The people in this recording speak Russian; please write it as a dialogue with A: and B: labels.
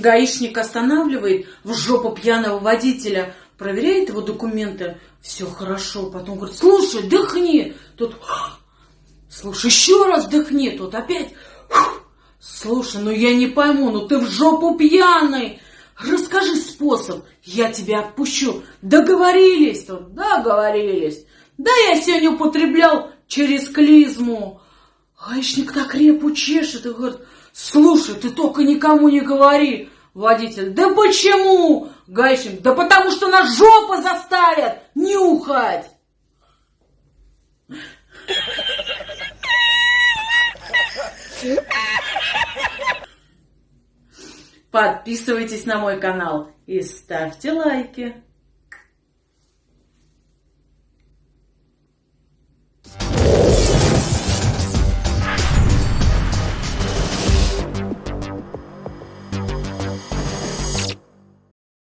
A: Гаишник останавливает в жопу пьяного водителя, проверяет его документы, все хорошо. Потом говорит, слушай, дыхни. Тут, слушай, еще раз дыхни. Тут опять, слушай, ну я не пойму, ну ты в жопу пьяный. Расскажи способ, я тебя отпущу. Договорились тут, договорились. Да я сегодня употреблял через клизму. Гаишник так репу чешет и говорит, слушай, ты только никому не говори. Водитель, да почему? Гаишник, да потому что нас жопа заставят нюхать. Подписывайтесь на мой канал и ставьте лайки.